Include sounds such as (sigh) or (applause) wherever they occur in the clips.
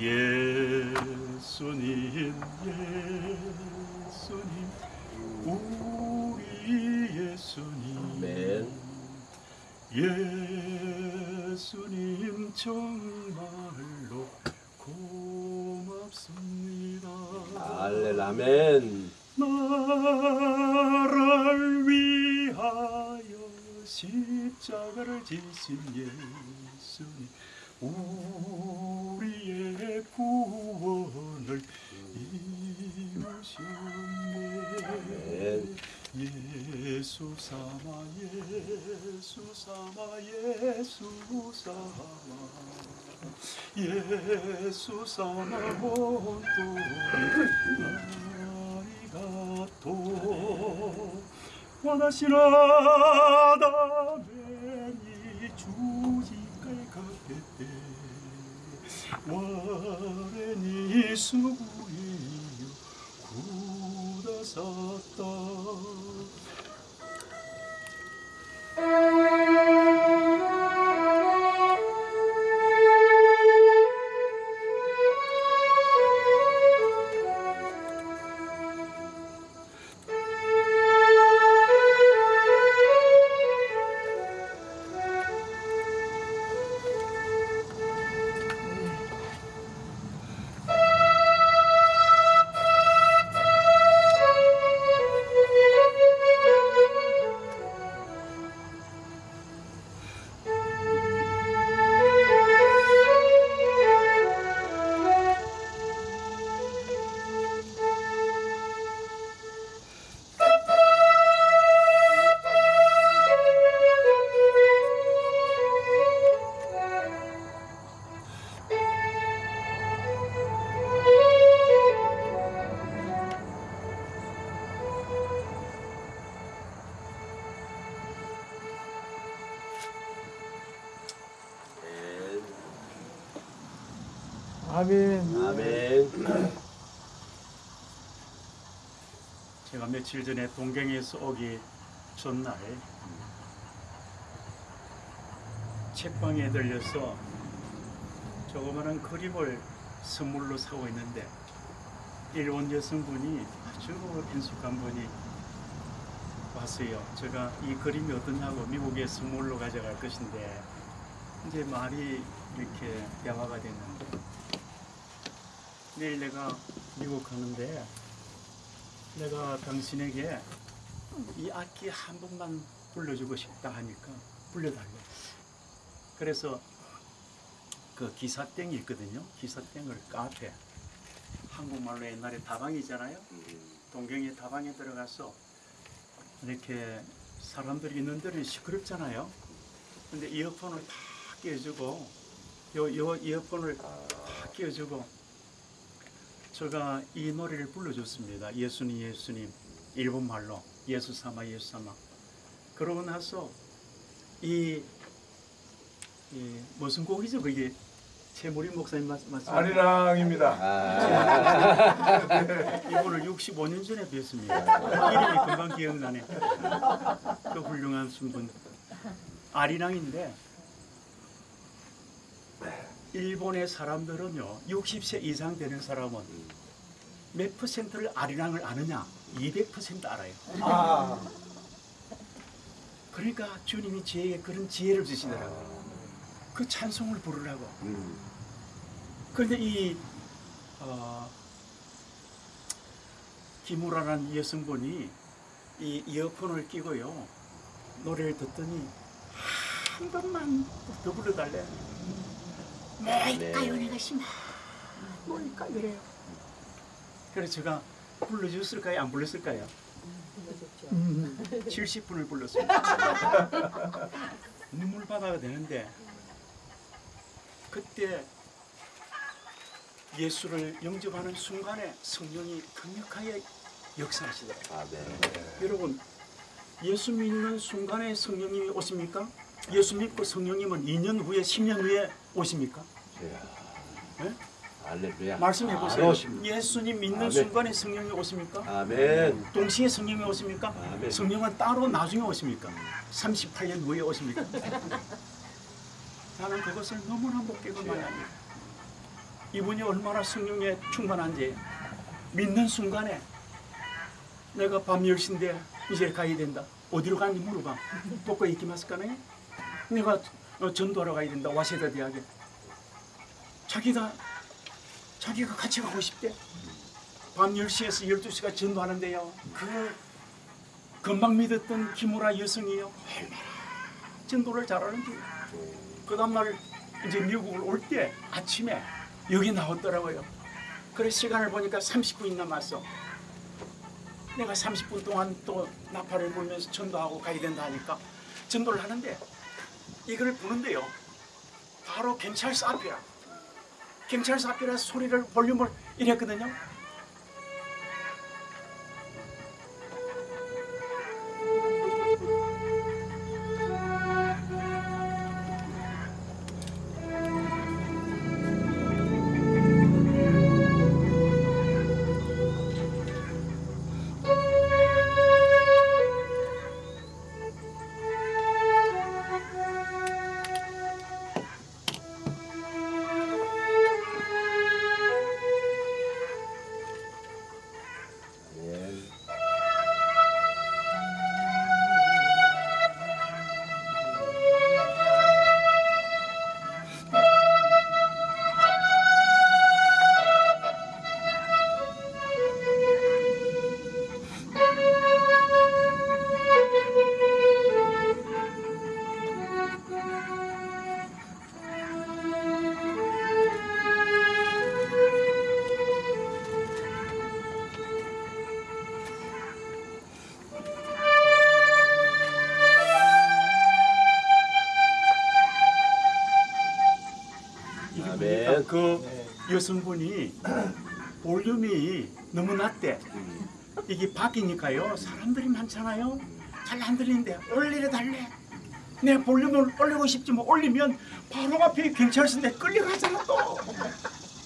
예수님 예수님 우리 예수님 아멘. 예수님 정말로 고맙습니다 할렐라멘. 나를 위하여 십자가를 지신 예수님 우리의 구원을 이루셨네. 예수 삼아 예수 삼아 예수 삼아. 예수 삼아 온도리 아리가토 원하시나다면 이주지갈 가게때 구다사다 아멘. 아멘. 제가 며칠 전에 동경에서 오기 전날 책방에 들려서 조그마한 그림을 선물로 사고 있는데 일본 여성분이 아주 인숙한 분이 왔어요. 제가 이 그림이 어떠냐고 미국에 선물로 가져갈 것인데 이제 말이 이렇게 대화가 됐는데 내일 내가 미국 가는데 내가 당신에게 이 악기 한 번만 불러주고 싶다 하니까 불러달래. 그래서 그 기사땡이 있거든요. 기사땡을 카페 한국말로 옛날에 다방이잖아요. 동경의 다방에 들어가서 이렇게 사람들이 있는 데는 시끄럽잖아요. 근데 이어폰을 다 끼워주고 요, 요 이어폰을 다 끼워주고 제가 이 노래를 불러줬습니다. 예수님 예수님 일본 말로 예수 삼아 예수 삼아 그러고 나서 이, 이 무슨 곡이죠 그게 최무리 목사님 맞, 맞습니까? 아리랑입니다. 아, 이분을 65년 전에 뵀습니다. 이름이 금방 기억나네. 그 훌륭한 순분 아리랑인데 일본의 사람들은요 60세 이상 되는 사람은 몇 퍼센트를 아리랑을 아느냐 200% 알아요. 아, 그러니까 주님이 저에게 그런 지혜를 주시더라고요. 그 찬송을 부르라고. 음. 그런데 이 어, 김우라라는 여성분이 이 이어폰을 끼고요 노래를 듣더니 한 번만 더 불러달래. 내가 심한 뭘까 그래요. 그래서 제가 불러줬을까요, 안 불렀을까요? 70분을 불렀습니다. 눈물 바다가 되는데 그때 예수를 영접하는 순간에 성령이 강력하게 역사하시더라고요. 아멘. 여러분, 예수 믿는 순간에 성령님이 오십니까? 예수 믿고 성령님은 2년 후에, 10년 후에 오십니까? 네? 말씀해 바로 보세요. 예수님 믿는 아멘. 순간에 성령이 오십니까? 아멘. 동시에 성령이 오십니까? 아멘. 성령은 따로 나중에 오십니까? 38년 후에 오십니까? 나는 그것을 너무나 못 깨고 말합니다. 이분이 얼마나 성령에 충만한지 믿는 순간에 내가 밤 10시인데 이제 가야 된다. 어디로 가는지 물어봐. 도코 이기마스까네? 내가 어, 전도하러 가야 된다. 와세다 대학에. 자기가 자기가 같이 가고 싶대. 밤 10시에서 12시가 전도하는데요. 그 금방 믿었던 김우라 여성이요. 전도를 잘하는지. 그 다음날 이제 미국을 올 때 아침에 여기 나왔더라고요. 그래 시간을 보니까 30분이 남았어. 내가 30분 동안 또 나팔을 불면서 전도하고 가야 된다 하니까 전도를 하는데 이걸 부는데요. 바로 경찰서 앞이라. 경찰서 앞이라 소리를 볼륨을 이랬거든요. 여성분이 볼륨이 너무 낮대. 이게 밖이니까요. 사람들이 많잖아요. 잘 안 들리는데 올리려 달래. 내 볼륨을 올리고 싶지만 올리면 바로 앞에 경찰서인데 끌려가잖아 또.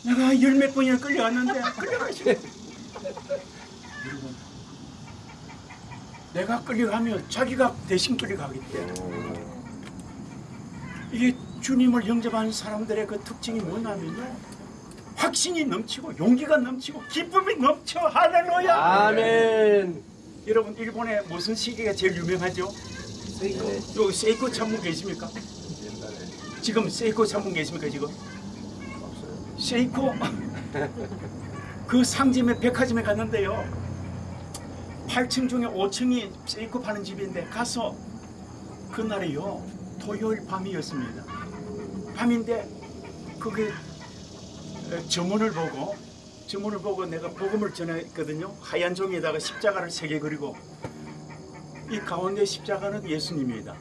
내가 열 몇 번이나 끌려갔는데 끌려가시고. 여러분, 내가 끌려가면 자기가 대신 끌려가겠대. 이게 주님을 영접하는 사람들의 그 특징이 뭐냐면요. 확신이 넘치고 용기가 넘치고 기쁨이 넘쳐 할렐루야. 아멘. 여러분 일본에 무슨 시계가 제일 유명하죠? 네. 여기 세이코 참분 계십니까? 지금 세이코 참분 계십니까 지금? 세이코 (laughs) 그 상점에 백화점에 갔는데요. 8층 중에 5층이 세이코 파는 집인데 가서 그날이요 토요일 밤이었습니다. 밤인데 그게 에, 저문을 보고 저문을 보고 내가 복음을 전했거든요. 하얀 종이에다가 십자가를 세 개 그리고 이 가운데 십자가는 예수님입니다.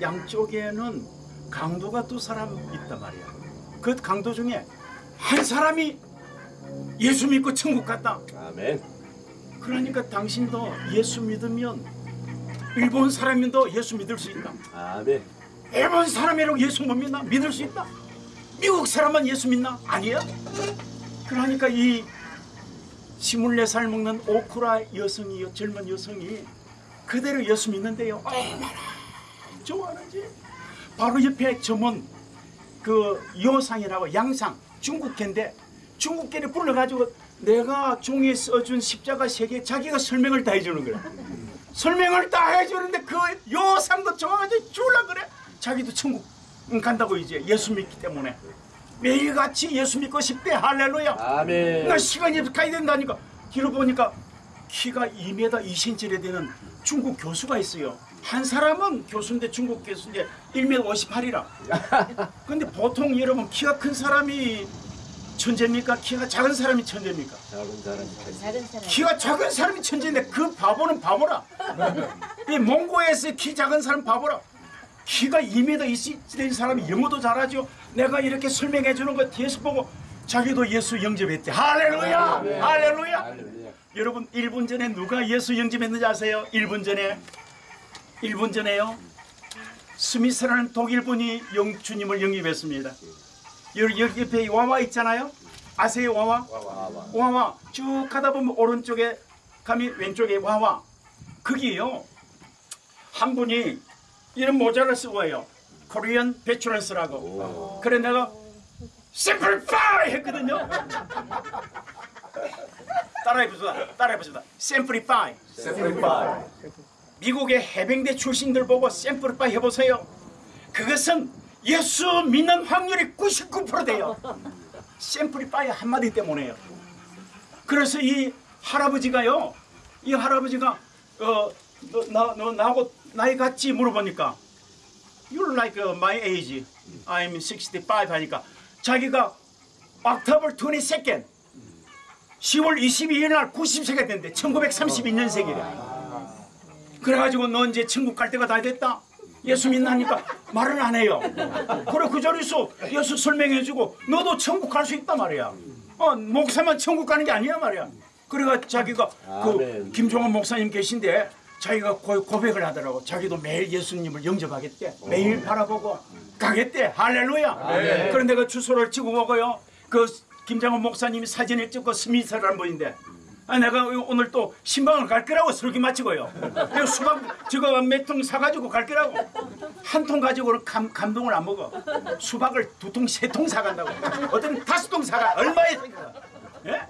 양쪽에는 강도가 두 사람 있단 말이야. 그 강도 중에 한 사람이 예수 믿고 천국 갔다. 아멘. 그러니까 당신도 예수 믿으면 일본 사람인도 예수 믿을 수 있다. 아멘. 일본 사람이라고 예수 못 믿나? 믿을 수 있다. 미국 사람만 예수 믿나? 아니야. 그러니까 이 24살 먹는 오쿠라 여성이요 젊은 여성이 그대로 예수 믿는데요. 얼마나 좋아하는지. 바로 옆에 점은 그 요상이라고 양상 중국계인데 중국계를 불러가지고 내가 종이에 써준 십자가 세개 자기가 설명을 다 해주는 거야. 설명을 다 해주는데 그 요상도 좋아가지고 줄라 그래. 자기도 천국 간다고 이제 예수 믿기 때문에 매일같이 예수 믿고 싶대 할렐루야. 아멘. 나 시간이 가야 된다니까. 뒤로 보니까 키가 2m 2cm래 되는 중국 교수가 있어요. 한 사람은 교수인데 중국 교수인데 1m 58이라. (laughs) 근데 보통 여러분 키가 큰 사람이 천재입니까? 키가 작은 사람이 천재입니까? 작은 사람이 사람. 키가 작은 사람이 천재인데 그 바보는 바보라. (laughs) 이 몽고에서 키 작은 사람 바보라. 키가 2m 이상 된 사람이 영어도 잘하죠. 내가 이렇게 설명해 주는 거 뒤에서 보고 자기도 예수 영접했대. 할렐루야! 아멘. 할렐루야! 할렐루야. 여러분 1분 전에 누가 예수 영접했는지 아세요? 1분 전에 1분 전에요. 스미스라는 독일 분이 영, 주님을 영접했습니다. 여기, 여기 옆에 와와 있잖아요. 아세요 와와? 와와. 와와 쭉 가다 보면 오른쪽에 가면 왼쪽에 와와 거기에요 한 분이 이런 모자를 쓰고 해요 코리안 베츄런스라고 오. 그래 내가 simplify 했거든요. 따라해보자. 따라해보자. simplify. Simplify. 미국의 해병대 출신들 보고 샘플파 해보세요. 그것은 예수 믿는 확률이 99% 돼요. 샘플파이 한마디 때문에요. 그래서 이 할아버지가요, 이 할아버지가 어, 너, 나, 너 나하고 나이 같지 물어보니까 You're like uh, my age. I'm 65 하니까 자기가 October 22nd 10월 22일 날 90세가 된대. 1932년생이래. 그래가지고 너 이제 천국 갈 때가 다 됐다. 예수 믿나니까 말을 안 해요. 그래 그 자리에서 예수 설명해주고 너도 천국 갈 수 있단 말이야. 어 목사만 천국 가는 게 아니야 말이야. 그래가 자기가 그. 김종환 목사님 계신데 자기가 고- 고백을 하더라고. 자기도 매일 예수님을 영접하겠대. 매일 바라보고 가겠대. 할렐루야. 아멘. 그런데 그 주소를 찍어 먹어요. 그 김장원 목사님이 사진을 찍고 스미스라는 분인데 아, 내가 오늘 또 신방을 갈 거라고 설교 마치고요. 수박 저거 몇 통 사가지고 갈 거라고 한 통 가지고는 감, 감동을 안 먹어. 수박을 두 통, 세 통 사간다고. 어떤 다섯 통 사가 얼마에? 예?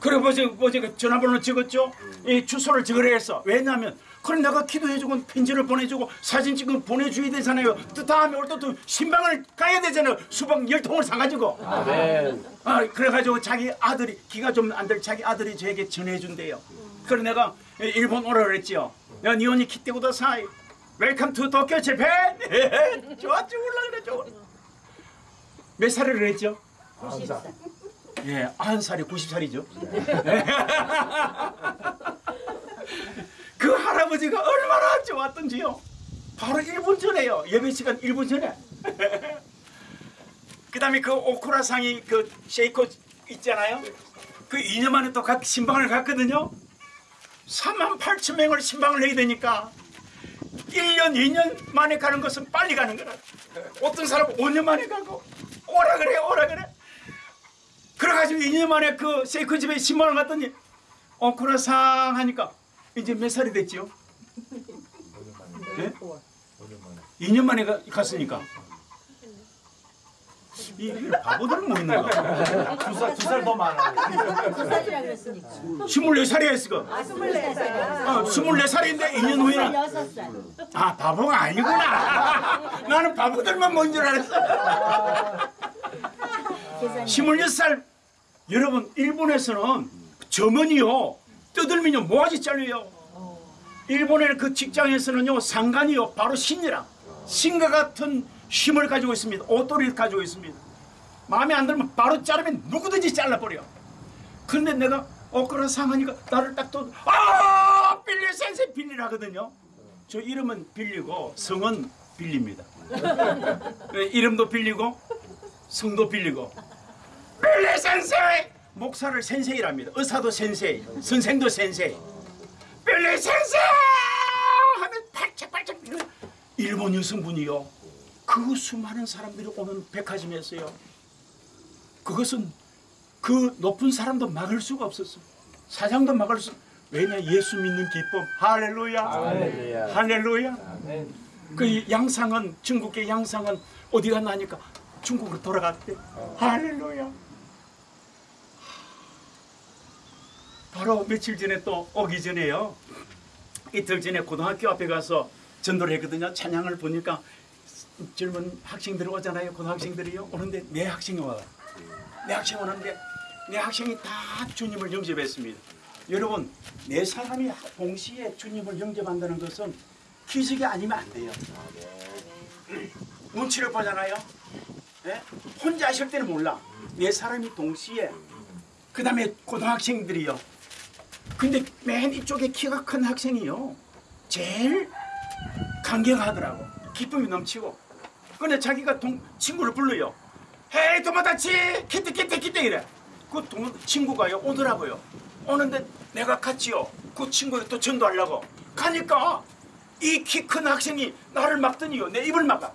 그래 뭐지 뭐지 그 전화번호 적었죠? 이 주소를 적으려 했어. 왜냐하면 그럼 내가 기도해주고 편지를 보내주고 사진 찍어 보내줘야 되잖아요. 또 다음에 올때또 신방을 가야 되잖아요. 수박 열 통을 사가지고. 아멘. 아 그래가지고 자기 아들이 기가 좀 안 될 자기 아들이 저에게 전해준대요. 그래 내가 일본 오라 그랬지요. 야 日本に来てください. Welcome to Tokyo Japan. 좋아 죽을라 그래 좋아. 몇 살을 그랬죠? 예, 90살이 90살이죠. (laughs) 그 할아버지가 얼마나 좋았던지요. 바로 1분 전에요. 예배 시간 1분 전에. (laughs) 그 다음에 그 오쿠라상이 그 쉐이코 있잖아요. 그 2년 만에 또각 신방을 갔거든요. 3만 8천 명을 신방을 해야 되니까 1년, 2년 만에 가는 것은 빨리 가는 거라. 어떤 사람은 5년 만에 가고 오라 그래, 오라 그래. 그래가지고 2년 만에 그 세이코 집에 신방을 갔더니 오쿠라상 하니까 이제 몇 살이 됐지요? 네? 2년 만에 가, 갔으니까. 이 바보들은 뭐 있는 거야? 두살두살더 많아. 살이라 그랬으니까. 24살이야 했어. 아, 24살. 어, 24살인데 2년 후에는 6살. 아 바보가 아니구나. 나는 바보들만 뭔 줄 알았어. 계산이. 26살 여러분 일본에서는 점원이요 뜯을면요 모아지 잘려요. 일본의 그 직장에서는요 상관이요 바로 신이라 신과 같은 힘을 가지고 있습니다. 옷도리를 가지고 있습니다. 마음에 안 들면 바로 자르면 누구든지 잘라버려. 근데 내가 엇그라 상하니까 나를 딱 또, 아! 빌리 센세 빌리를 하거든요. 저 이름은 빌리고 성은 빌립니다. (laughs) 네, 이름도 빌리고 성도 빌리고 빌리 센세! 목사를 센세이랍니다. 의사도 센세이, 선생도 센세이. 빌리 센세! 하면 팔짝팔짝. 일본 여성분이요. 그 수많은 사람들이 오는 백화점이었어요. 그것은 그 높은 사람도 막을 수가 없었어. 사장도 막을 수. 왜냐 예수 믿는 기쁨. 할렐루야. 할렐루야. 할렐루야. 아멘. 그 양상은 중국의 양상은 어디 갔나 하니까 중국으로 돌아갔대. 할렐루야. 바로 며칠 전에 또 오기 전에요. 이틀 전에 고등학교 앞에 가서 전도를 했거든요. 찬양을 보니까 젊은 학생들이 오잖아요. 고등학생들이요. 오는데 내 학생이 와요. 내 학생이 오는데 내 학생이 다 주님을 영접했습니다. 여러분, 내 사람이 동시에 주님을 영접한다는 것은 기적이 아니면 안 돼요. 눈치를 보잖아요. 예? 혼자 하실 때는 몰라. 네 사람이 동시에 그 다음에 고등학생들이요. 근데 맨 이쪽에 키가 큰 학생이요. 제일 감격하더라고. 기쁨이 넘치고. 근데 자기가 동, 친구를 불러요. 헤이 도마다치 키트 키트 키트 이래. 그 동, 친구가요 오더라고요. 오는데 내가 같이요. 그 친구를 또 전도하려고 가니까 이 키 큰 학생이 나를 막더니요. 내 입을 막아.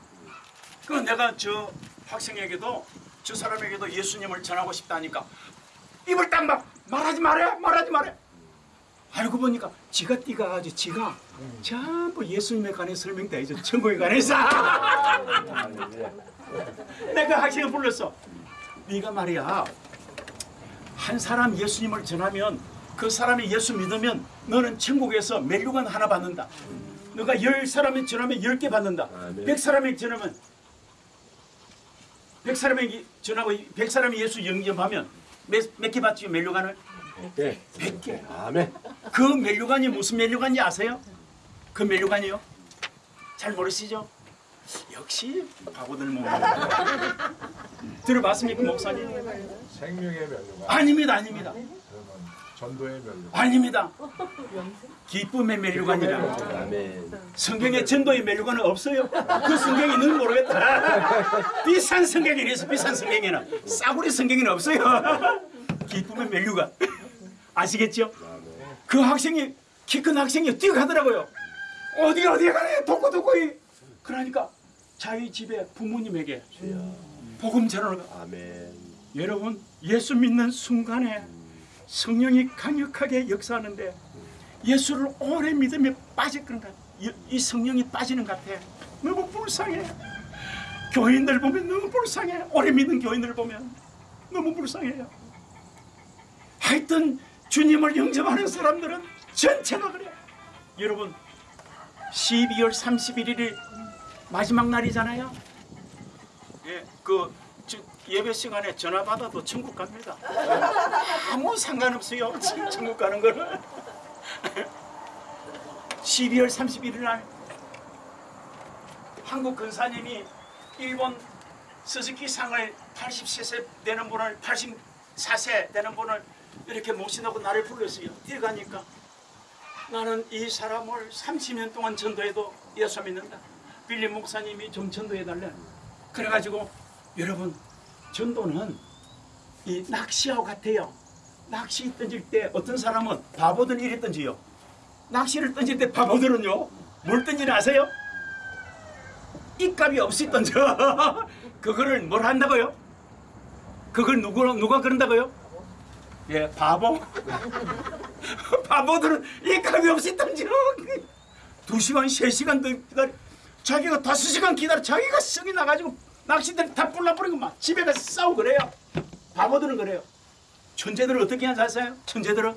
그 내가 저 학생에게도 저 사람에게도 예수님을 전하고 싶다니까 입을 딱 막 말하지 말해 말하지 말해 알고 보니까 지가 띠가 가지고 지가 전부 예수님에 관해 설명돼 있어 천국에 관해서 할렐루야. (laughs) 내가 학생을 불렀어. 네가 말이야 한 사람 예수님을 전하면 그 사람이 예수 믿으면 너는 천국에서 멜류관 하나 받는다. 너가 열 사람이 전하면 열 개 받는다. 아멘. 백 사람이 전하면 백 사람이 전하고 백 사람이 예수 영접하면 몇 개 받지 멜류관을? 예. 백 개. 아멘. 그 멜류관이 무슨 멜류관인지 아세요? 그 멜류관이요? 잘 모르시죠? 역시 바보들 몸. 들어봤습니까 목사님? 생명의 멸류관 아닙니다, 아닙니다, 전도의 멸류관 아닙니다. 기쁨의 멜류관이라. 아멘. 성경에 전도의 멜류관은 없어요. 그 성경이 있는 모르겠다. 비싼 성경이라서 비싼 성경에는 싸구려 성경에는 없어요. 기쁨의 멜류관. 아시겠죠? 그 학생이 키 큰 학생이 뛰어가더라고요. 어디 어디 가래 돕고 돕고 이. 그러니까 자기 집에 부모님에게 복음 전하는 거. 아멘. 여러분 예수 믿는 순간에 성령이 강력하게 역사하는데 예수를 오래 믿으면 빠질. 이, 이 성령이 빠지는 것 같아. 너무 불쌍해. 교인들 보면 너무 불쌍해. 오래 믿는 교인들 보면 너무 불쌍해요. 하여튼 주님을 영접하는 사람들은 전체가 그래. 여러분 12월 31일이 마지막 날이잖아요. 예, 그 저, 예배 시간에 전화 받아도 천국 갑니다. 아무 상관없어요. 천- 천국 가는 거는. 12월 31일 날 한국 근사님이 일본 스즈키 상을 80세 되는 분을 84세 되는 분을 이렇게 모시다고 나를 불렀어요. 뛰어가니까 나는 이 사람을 30년 동안 전도해도 예수 믿는다. 빌리 목사님이 좀 전도해달래. 그래가지고 여러분 전도는 이 낚시하고 같아요. 낚시 던질 때 어떤 사람은 바보들 이래 던지요. 낚시를 던질 때 바보들은요. 뭘 던지나 아세요? 입값이 없이 던져. (laughs) 그거를 뭘 한다고요? 그걸 누구, 누가 그런다고요? 예, 바보. (laughs) 바보들은 입값이 없이 던져. 두 시간, 세 시간 더 기다려. 자기가 다섯 시간 기다려. 자기가 성이 나가지고 낚시들 다 불나버리고 막 집에 가서 싸우고 그래요. 바보들은 그래요. 천재들은 어떻게 하는지 아세요? 천재들은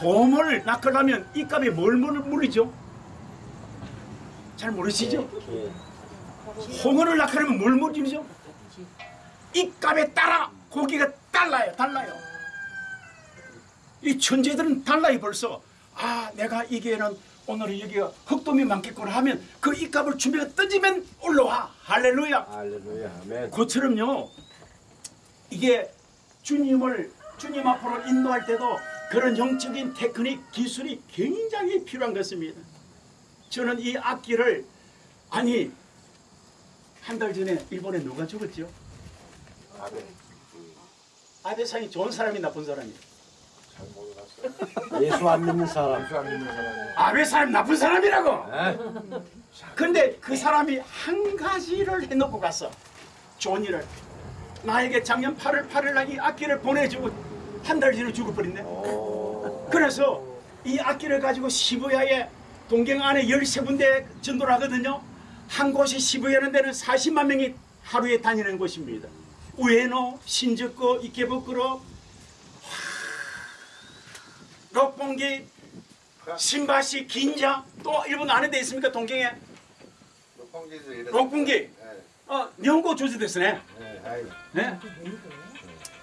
돔을 낚으려면 이 값에 뭘 물- 물이죠? 잘 모르시죠? 예. 홍어를 낚으려면 뭘 물이죠? 이 값에 따라 고기가 달라요, 달라요. 이 천재들은 달라요 벌써. 아, 내가 이게는 오늘 여기가 흑돔이 많겠구나 하면 그이 값을 준비가 던지면 올라와. 할렐루야. 할렐루야. 아멘. 그처럼요 이게 주님을 주님 앞으로 인도할 때도 그런 영적인 테크닉 기술이 굉장히 필요한 것입니다. 저는 이 악기를 아니 한 달 전에 일본에 누가 죽었죠? 아멘 아베상이 좋은 사람이 나쁜 사람이 잘 모르겠어요 예수 안 믿는 사람. 예수 안 믿는 사람이 아베 사람 나쁜 사람이라고. 예? 근데 그 사람이 한 가지를 해놓고 갔어. 좋은 일을. 나에게 작년 8월 8일 날 이 악기를 보내주고 한달 전에 죽어버렸네. 오. 그래서 이 악기를 가지고 시부야에 동경 안에 13군데 전도를 하거든요. 한 곳이 시부야는 데는 40만 명이 하루에 다니는 곳입니다. 우에노, 신주쿠, 이케부쿠로, 록봉기, 신바시, 긴자, 또 일본 안에 돼 있습니까? 동경에. 록봉기, 예, 어, 일본고 조지됐으네. 예, 아이. 네?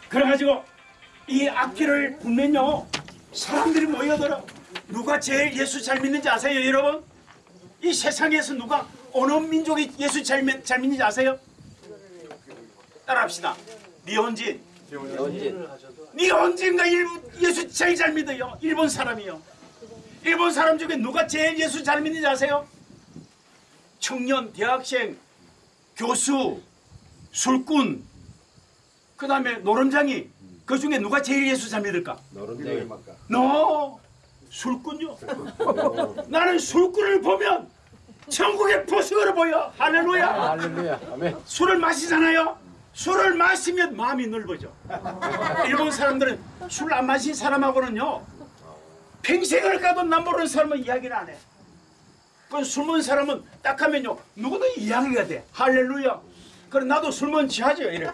그래가지고 이 악기를 불면요 사람들이 모여들어 누가 제일 예수 잘 믿는지 아세요 여러분? 이 세상에서 누가 어느 민족이 예수 잘, 믿, 잘 믿는지 아세요? 따라합시다 니혼진 연진. 니혼진가 일본 예수 제일 잘 믿어요 일본 사람이요 일본 사람 중에 누가 제일 예수 잘 믿는지 아세요? 청년, 대학생, 교수, 술꾼 그 다음에 노름장이 그 중에 누가 제일 예수 잘 믿을까? 노른쟁이. 너 술꾼요. (laughs) 나는 술꾼을 보면 천국의 보석으로 보여. 할렐루야. 할렐루야. 술을 마시잖아요. 술을 마시면 마음이 넓어져. 일본 사람들은 술 안 마신 사람하고는요. 평생을 가도 남 모르는 사람은 이야기를 안 해. 그술 먹은 사람은 딱 하면요 누구도 이야기가 돼 할렐루야 그래 나도 술 먹은 지하죠 이래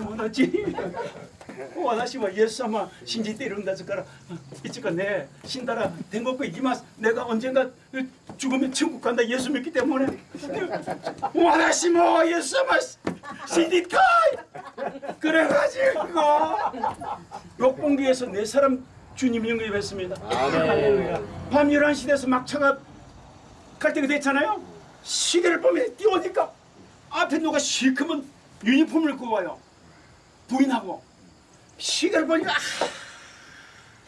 뭐였지 와다시 와 예수 아마 신지 때 이런다 저까라 이쪽가 내 신다라 된 것고 이기마 내가 언젠가 죽으면 천국 간다 예수 믿기 때문에 와다시 뭐 예수 아마 신디카 그래가지고 욕봉기에서 네 사람 주님 영접했습니다 아멘. 밤 11시 돼서 막차가 갈 때가 됐잖아요. 시계를 보면 뛰어오니까 앞에 누가 시커먼 유니폼을 입고 와요. 부인하고 시계를 보니까 아,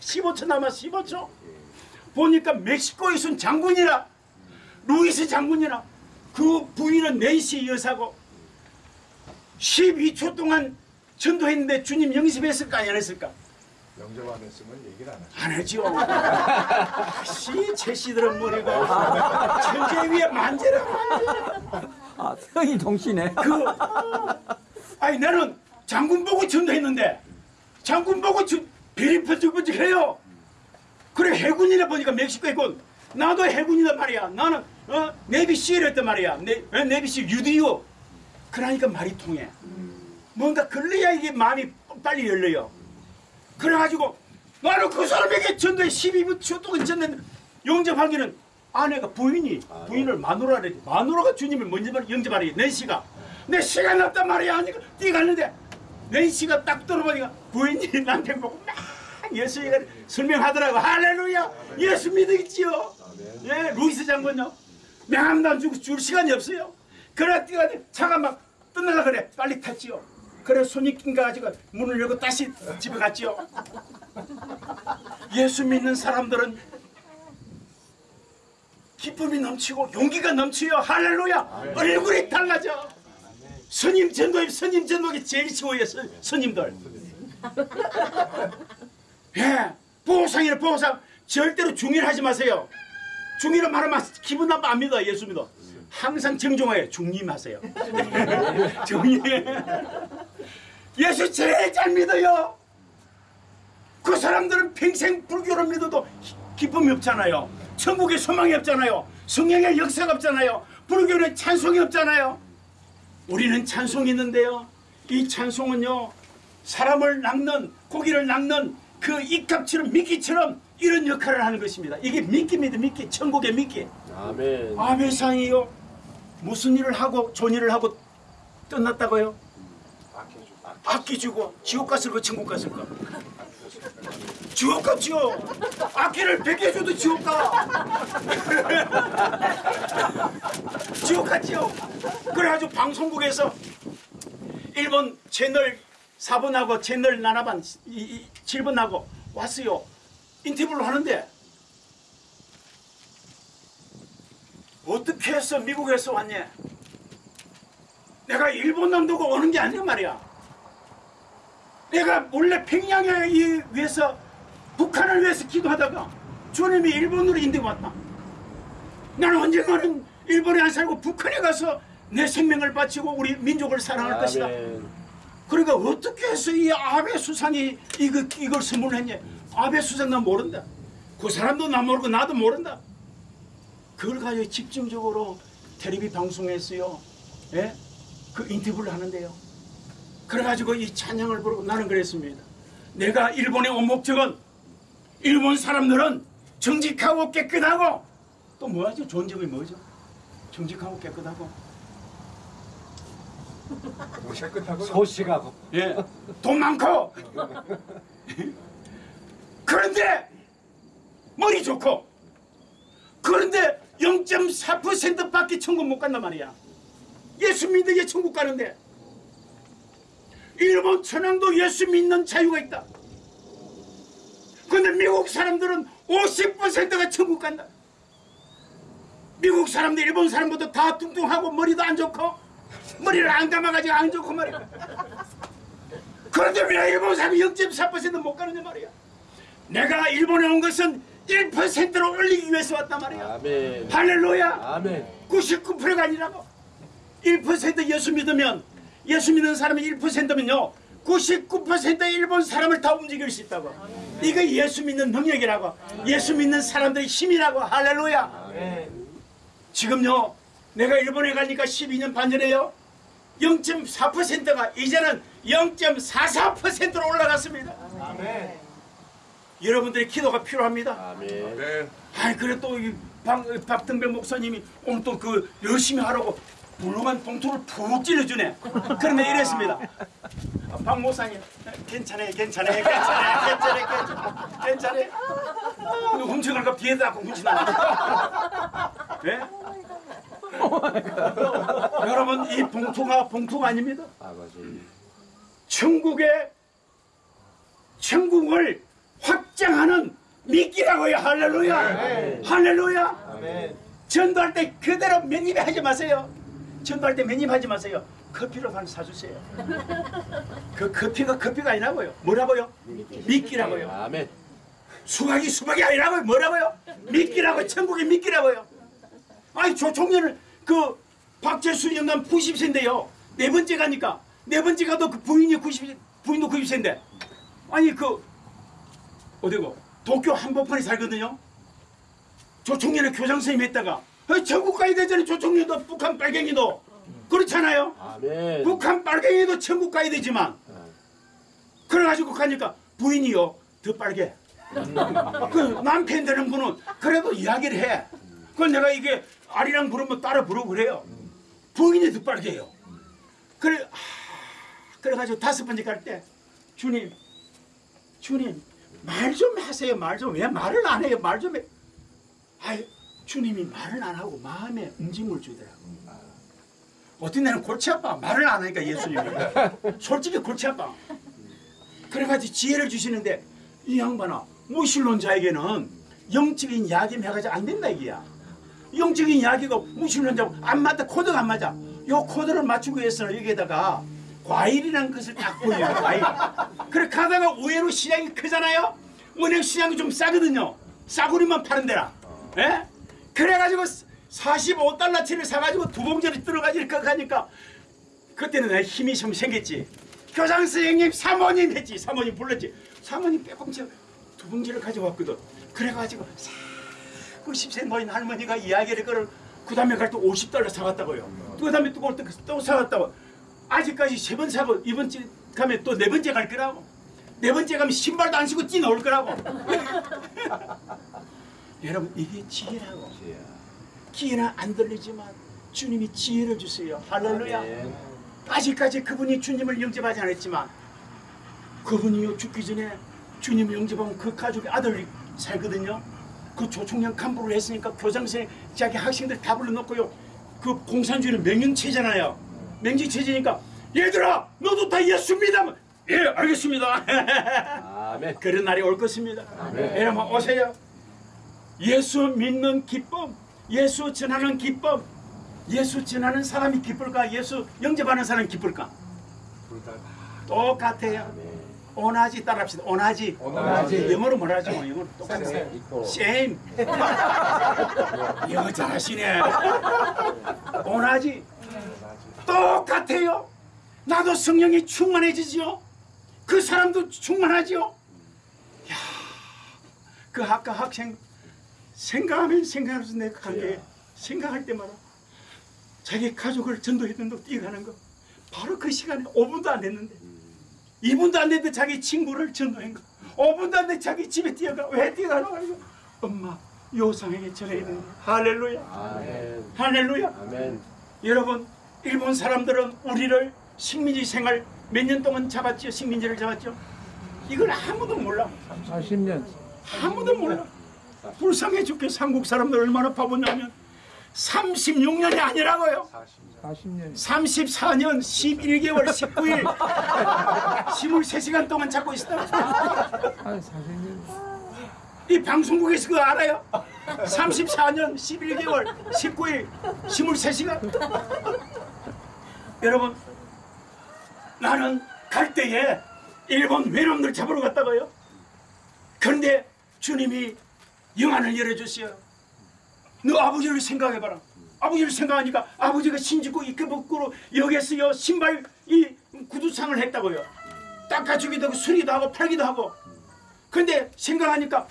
15초 남았어 15초. 보니까 멕시코에 있은 장군이라 루이스 장군이라 그 부인은 낸시 여사고 12초 동안 전도했는데 주님 영접했을까 안 했을까? 영접 안 했으면 얘기를 안 하죠. 안 하죠. 씨, 제시들은 머리가 천재 위에 만재라 만재. 아, 성이 동시네. 그 아니 나는 장군 보고 전도했는데 장군 보고 전 별이 번쩍번쩍해요. 그래 해군이라 보니까 멕시코 해군. 나도 해군이란 말이야. 나는 어 네비 시엘했단 말이야. 네, 어, 네비 시 유디오. 그러니까 말이 통해. 뭔가 걸려야 이게 마음이 빨리 열려요. 그래가지고 나는 그 사람에게 전도에 12분 동안 전는 영접하기는 아내가 부인이 부인을 마누라래 마누라가 주님을 먼저 영접하래 낸시가 내 시간 없단 말이야 하니까 뛰어갔는데 낸시가 딱 들어보니까 부인이 (laughs) 남편 보고 막 예수가 설명하더라고. 할렐루야! 예수 믿으겠지요? 예 루이스 장군요. 명함도 안 주고 줄 시간이 없어요. 그래 뛰어가니 차가 막 떠나가 그래. 빨리 탔지요. 그래 손이 낀가 가지고 문을 열고 다시 집에 갔지요. 예수 믿는 사람들은 기쁨이 넘치고 용기가 넘치요. 할렐루야! 얼굴이 달라져 스님 전도에 스님 전도가 제일 스, 스님들 예 보호상이네 보호상 절대로 중일하지 마세요 중일은 말하면 기분 나빠 안 믿어 예수 믿어 항상 정중하게 중림하세요 정리 (laughs) 예수 제일 잘 믿어요 그 사람들은 평생 불교를 믿어도 기- 기쁨이 없잖아요. 천국에 소망이 없잖아요. 성령의 역사가 없잖아요. 불교는 찬송이 없잖아요. 우리는 찬송이 있는데요. 이 찬송은요. 사람을 낚는 고기를 낚는 그 입값처럼 미끼처럼 이런 역할을 하는 것입니다. 이게 미끼입니다. 미끼. 천국의 미끼. 아멘. 아베상이요. 무슨 일을 하고 좋은 일을 하고 떠났다고요? 아껴주고. 아끼주고 지옥 갔을까 천국 갔을까? 지옥 갔지요. 아끼를 베개 줘도 지옥 가. 지옥 갔지요. 그래가지고 방송국에서 일본 채널 4번하고 채널 나나반 7번하고 왔어요. 인터뷰를 하는데 어떻게 해서 미국에서 왔냐? 내가 일본 놈두고 오는 게 아니란 말이야. 내가 몰래 평양에 이- 위해서 북한을 위해서 기도하다가 주님이 일본으로 인도해 왔다. 나는 언젠가는 일본에 안 살고 북한에 가서 내 생명을 바치고 우리 민족을 사랑할 것이다. 아멘. 그러니까 어떻게 해서 이 아베 수상이 이거, 이걸 선물했냐? 아베 수상 난 모른다. 그 사람도 나 모르고 나도 모른다. 그걸 가지고 집중적으로 텔레비 방송에서요. 예? 그 인터뷰를 하는데요. 그래가지고 이 찬양을 부르고 나는 그랬습니다. 내가 일본에 온 목적은 일본 사람들은 정직하고 깨끗하고 또 뭐하죠? 좋은 점이 뭐죠? 정직하고 깨끗하고 뭐 깨끗하고 소식하고. 예, 돈 많고 그런데 머리 좋고 그런데 0.4%밖에 천국 못 간단 말이야. 예수 믿는 천국 가는데 일본 천황도 예수 믿는 자유가 있다. 근데 미국 사람들은 50%가 천국 간다. 미국 사람들 일본 사람보다 다 뚱뚱하고 머리도 안 좋고 머리를 안 감아가지고 안 좋고 말이야. 그런데 왜 일본 사람이 0.4%못 가느냐 말이야. 내가 일본에 온 것은 1%로 올리기 위해서 왔단 말이야. 아멘. 할렐루야. 아멘. 99%가 아니라고. 1% 예수 믿으면 예수 믿는 사람이 1%면요. 99%의 일본 사람을 다 움직일 수 있다고. 이거 예수 믿는 능력이라고. 예수 믿는 사람들의 힘이라고. 할렐루야. 지금요 내가 일본에 가니까 12년 반 전에요 0.4%가 이제는 0.44%로 올라갔습니다. 여러분들의 기도가 필요합니다. 아멘. 네. 아이 그래 또이 박등배 목사님이 오늘 또 그 열심히 하라고 물렁한 봉투를 푹 찔러주네. 그런데 이랬습니다. 아, 박 목사님 괜찮아요, 괜찮아요, 괜찮아요, 괜찮아요, 괜찮아요, 괜찮아요. 근데 훔쳐갈까 뒤에다 훔치나? 예? 여러분 이 봉투가 봉투가 아닙니다. 아버지. 천국의 천국을 확장하는 미끼라고요. 할렐루야. 할렐루야. 전도할 때 그대로 맨입하지 마세요. 전도할 때 맨입하지 마세요. 커피로 한 사주세요. 그 커피가 커피가 아니라고요. 뭐라고요? 미끼라고요. 아멘. 수박이 수박이 아니라고요. 뭐라고요? 미끼라고요. 천국의 미끼라고요. 아니 저 청년을 그 박재수 영감 90세인데요. 네 번째 가니까 네 번째 가도 그 부인이 90 부인도 90세인데 아니 그 어디고 도쿄 한복판에 살거든요. 저 청년의 교장 선생님 했다가 어, 전국 가야 되잖아요. 저 청년도 북한 빨갱이도. 그렇잖아요. 아멘. 북한 빨갱이도 천국 가야 되지만. 그래가지고 가니까 부인이요. 더 빨개. 그 남편 되는 분은 그래도 이야기를 해. 그걸 내가 이게 아리랑 부르면 따라 부르고 그래요. 부인이 더 빨개요. 그래 아, 그래가지고 다섯 번째 갈 때 주님 주님 말 좀 하세요. 말 좀 왜 말을 안 해요. 말 좀 해. 아이 주님이 말을 안 하고 마음에 움직임을 주더라고. 어떤 데는 골치 아파. 말을 안 하니까 예수님이. (laughs) 솔직히 골치 아파. 그래가지고 지혜를 주시는데 이 양반아 무신론자에게는 영적인 이야기만 해가지고 안 된다 이게야. 영적인 이야기가 무신론자고 안 맞다 코드가 안 맞아. 요 코드를 맞추기 위해서는 여기에다가 과일이라는 것을 딱 보여요 과일. 그래 가다가 의외로 시장이 크잖아요? 은행 시장이 좀 싸거든요. 싸구리만 파는 데라. 예? 그래가지고 45달러치를 사가지고 두 봉지를 들어가지고 이렇게 가니까 그때는 내 힘이 좀 생겼지. 교장 선생님, 사모님 했지. 사모님 불렀지. 사모님 빼꼼치 두 봉지를 가져왔거든. 그래가지고 싹 90세 노인 할머니가 이야기를 걸을 그 다음에 갈 때 50달러 사갔다고요. 그 다음에 또, 또, 또 사갔다고. 아직까지 세 번 사고 이번 주 가면 또 네 번째 갈 거라고. 네 번째 가면 신발도 안 신고 뛰 나올 거라고. (laughs) 여러분 이게 지혜라고. 기회는 안 들리지만 주님이 지혜를 주세요. 할렐루야. 아멘. 아직까지 그분이 주님을 영접하지 않았지만 그분이 죽기 전에 주님을 영접한 그 가족의 아들이 살거든요. 그 조총련 간부를 했으니까 교장선생 자기 학생들 다 불러놓고요. 그 공산주의는 명령체잖아요. 명령체제니까 얘들아 너도 다 예수 믿으면 예 알겠습니다. (laughs) 아멘. 그런 날이 올 것입니다. 아멘. 여러분 오세요. 예수 믿는 기쁨, 예수 전하는 기쁨, 예수 전하는 사람이 기쁠까? 예수 영접하는 사람이 기쁠까? 똑같아요. 오나지 따라합시다. 오나지. 오나지. 영어로 뭐라 하죠? 영어로 똑같아요. same. 영어 잘하시네. 오나지. 똑같아요. 나도 성령이 충만해지지요. 그 사람도 충만하지요. 야, 그 아까 학생 생각하면 생각할수 내가 간게 생각할 때마다 자기 가족을 전도했는데 뛰어가는 거. 바로 그 시간에 5분도 안 됐는데. 2분도 안 됐는데 자기 친구를 전도한 거. 5분도 안 됐는데 자기 집에 뛰어가. 왜 뛰어가나 가지고 엄마 요상에게 전해야 된다. 할렐루야. 아멘. 할렐루야. 아멘. 여러분 일본 사람들은 우리를 식민지 생활 몇 년 동안 잡았죠? 식민지를 잡았죠? 이걸 아무도 몰라. 40년. 아무도 몰라 불쌍해 죽게 한국 사람들 얼마나 바보냐면 36년이 아니라고요 40년. 34년 11개월 19일 23시간 동안 잡고 있었다 한 40년. 이 방송국에서 그거 알아요? 34년 11개월 19일 23시간 여러분 나는 갈 때에 일본 외놈들 잡으러 갔다고요 그런데 주님이 영안을 열어주세요. 너 아버지를 생각해봐라. 아버지를 생각하니까 아버지가 신주고 이끌복구로 여기서요 신발 이 구두상을 했다고요. 닦아주기도 하고 수리도 하고 팔기도 하고. 근데 생각하니까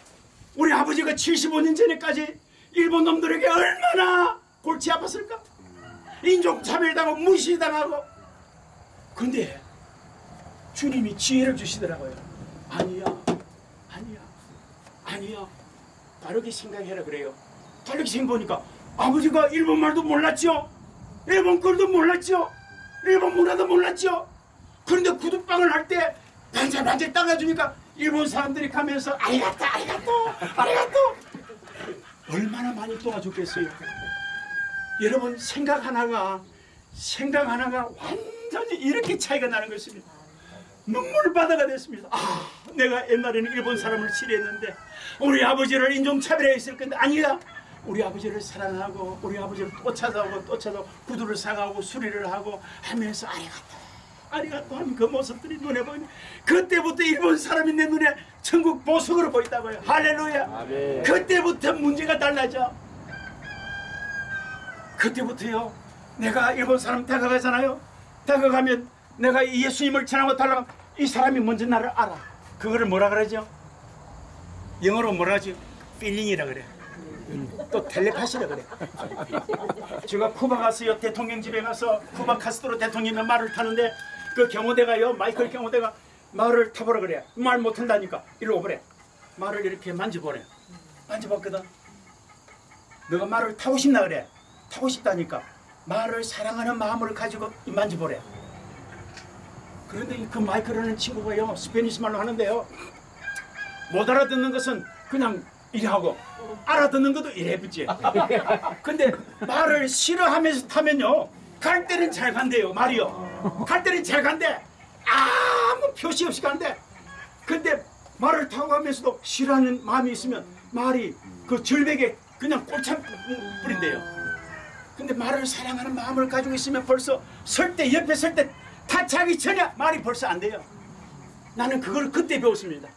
우리 아버지가 75년 전에까지 일본 놈들에게 얼마나 골치 아팠을까? 인종차별당하고 무시당하고. 근데 주님이 지혜를 주시더라고요. 아니야 아니야 아니야 다르게 생각해라 그래요. 다르게 생각해보니까 아버지가 일본 말도 몰랐죠? 일본 글도 몰랐죠? 일본 문화도 몰랐죠? 그런데 구두방을 할 때 반짝반짝 따가주니까 일본 사람들이 가면서 아리가또 아리가또 아리가또! 얼마나 많이 도와줬겠어요. 여러분 생각 하나가 생각 하나가 완전히 이렇게 차이가 나는 것입니다 눈물바다가 됐습니다. 아 내가 옛날에는 일본 사람을 싫어했는데 우리 아버지를 인종차별했을 건데 아니다 우리 아버지를 사랑하고 우리 아버지를 또 찾아오고 또 찾아오고 구두를 사가고 수리를 하고 하면서 아리가또 아리가또 하는 그 모습들이 눈에 보이네. 그때부터 일본 사람이 내 눈에 천국 보석으로 보인다고요. 할렐루야. 아멘. 그때부터 문제가 달라져. 그때부터요 내가 일본 사람 다가가잖아요. 다가가면 내가 이 예수님을 전하고 달라가면 이 사람이 먼저 나를 알아. 그거를 뭐라 그러죠? 영어로 뭐라 하지 feeling이라 그래. 또 텔레파시라 그래. 제가 쿠바 갔어요 대통령 집에 가서 쿠바 카스트로 대통령이 말을 타는데 그 경호대가요 마이클 경호대가 말을 타보라 그래 말 못한다니까. 일로 오보래. 말을 이렇게 만져보래. 만져봤거든. 너가 말을 타고 싶나 그래. 타고 싶다니까. 말을 사랑하는 마음을 가지고 만져보래 그런데 그 마이클이라는 친구가요 스페니시 말로 하는데요. 못 알아듣는 것은 그냥 이래 하고 알아듣는 것도 이래 붙지. 근데 말을 싫어하면서 타면요. 갈 때는 잘 간대요 말이요. 갈 때는 잘 간대. 아무 표시 없이 간대. 근데 말을 타고 가면서도 싫어하는 마음이 있으면 말이 그 절벽에 그냥 꼴참 뿌린대요. 근데 말을 사랑하는 마음을 가지고 있으면 벌써 설 때 옆에 설 때 타차기 전에 말이 벌써 안 돼요. 나는 그걸 그때 배웠습니다.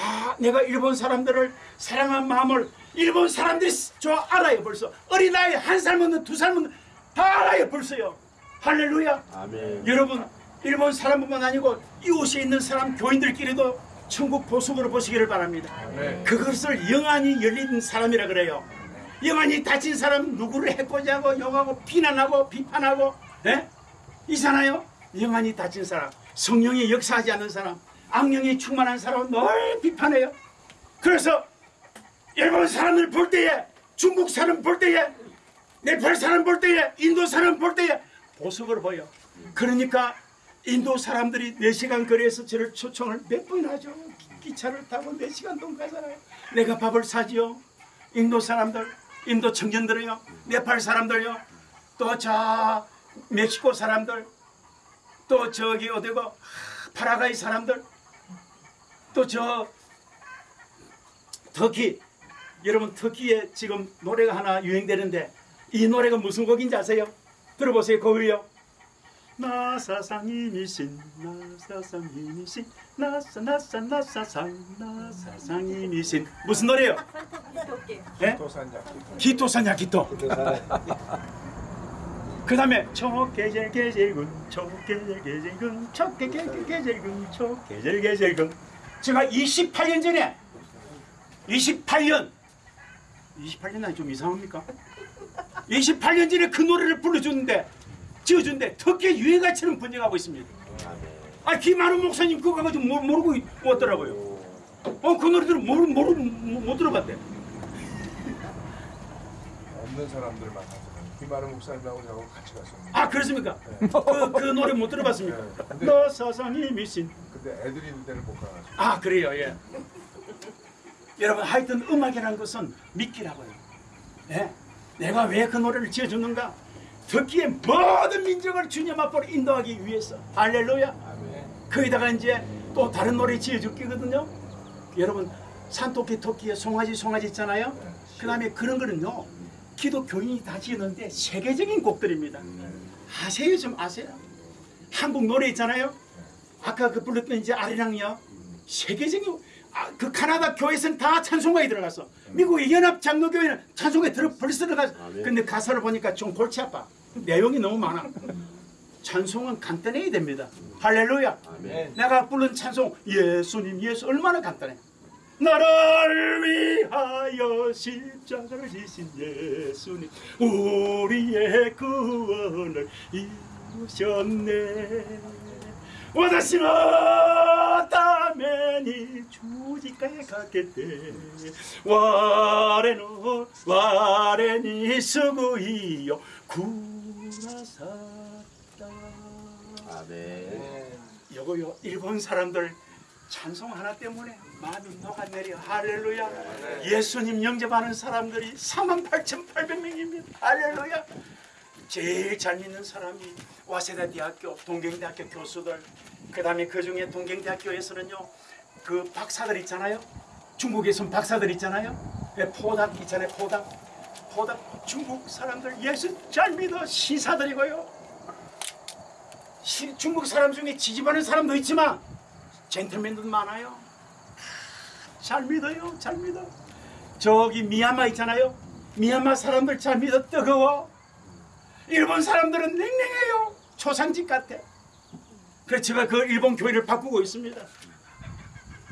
아, 내가 일본 사람들을 사랑한 마음을 일본 사람들이 저 알아요 벌써. 어린아이 한 살 먹는 두 살 먹는 다 알아요 벌써요. 할렐루야. 아멘. 여러분 일본 사람뿐만 아니고 이곳에 있는 사람 교인들끼리도 천국 보석으로 보시기를 바랍니다. 네. 그것을 영안이 열린 사람이라 그래요. 영안이 닫힌 사람 누구를 해코지하고 욕하고 비난하고 비판하고 예? 이잖아요 영안이 닫힌 사람 성령이 역사하지 않는 사람 악령이 충만한 사람은 늘 비판해요. 그래서 일본 사람을 볼 때에 중국 사람 볼 때에 네팔 사람 볼 때에 인도 사람 볼 때에 보석으로 보여. 그러니까 인도 사람들이 4시간 거리에서 저를 초청을 몇 번이나 하죠. 기- 기차를 타고 4시간 동안 가잖아요. 내가 밥을 사지요. 인도 사람들 인도 청년들이요. 네팔 사람들요. 또 저 멕시코 사람들 또 저기 어디고 하, 파라과이 사람들 또 저 터키 여러분 터키에 지금 노래가 하나 유행되는데 이 노래가 무슨 곡인지 아세요? 들어보세요 거울요 나사상이미신 나사상이미신 나사 나사 나사상 나사상이미신 무슨 노래요? 예? 도산자. 기토사냐 기토 그 다음에 초계절 계절군. 초계절 계절군. 초계절 계절군. 초계절 계절군. 제가 28년 전에 28년. 28년 좀 이상합니까? 28년 전에 그 노래를 불러줬는데 지어준데 특히 유행가처럼 번져가고 있습니다. 아 김한우 목사님 그거 가지고 모- 모르고 왔더라고요. 어그 노래들은 모르, 모르, 못, 못 들어봤대. 없는 사람들만 김아름 목사님하고 저하고 같이 갔었는데. 아 그렇습니까? 그, 그 노래 못 들어봤습니까? 네, 근데- 너 세상이 미신. 근데 애들이 데를 못 가가지고. 아 그래요? 예. 여러분 하여튼 음악이라는 것은 믿기라고요. 예? 내가 왜 그 노래를 지어주는가? 듣기에 모든 민족을 주님 앞으로 인도하기 위해서. 할렐루야. 거기다가 이제 또 다른 노래 지어줄 거거든요. 여러분 산토끼 토끼에 송아지 송아지 있잖아요. 그 다음에 그런 거는요 기독교인이 다 지었는데 세계적인 곡들입니다. 아세요? 좀 아세요? 한국 노래 있잖아요. 아까 그 불렀던 이제 아리랑요. 세계적인 아, 그 카나다 교회에서는 다 찬송가에 들어갔어 미국의 연합 장로교회는 찬송가에 들어 벌써 들어갔어 아멘. 근데 가사를 보니까 좀 골치 아파. 내용이 너무 많아. 찬송은 간단해야 됩니다. 할렐루야. 아멘. 내가 부른 찬송 예수님 예수 얼마나 간단해. 나를 위하여 십자가를 지신 예수님 우리의 구원을 이루셨네. 수구이요 구나사다 아멘. 요거 요 일본 사람들 찬송 하나 때문에 마음이 녹아내려 할렐루야. 예수님 영접하는 사람들이 48,800명입니다. 할렐루야. 제일 잘 믿는 사람이 와세다 대학교 동경대학교 교수들 그 다음에 그 중에 동경대학교에서는요 그 박사들 있잖아요. 중국에선 박사들 있잖아요. 예, 포닥 있잖아요 포닥. 포닥 중국 사람들 예수 잘 믿어. 시사들이고요. 시- 중국 사람 중에 지지받는 사람도 있지만 젠틀맨도 많아요. 잘 믿어요. 잘 믿어. 저기 미얀마 있잖아요. 미얀마 사람들 잘 믿어 뜨거워. 일본 사람들은 냉랭해요. 초상집 같아. 그래서 제가 그 일본 교회를 바꾸고 있습니다.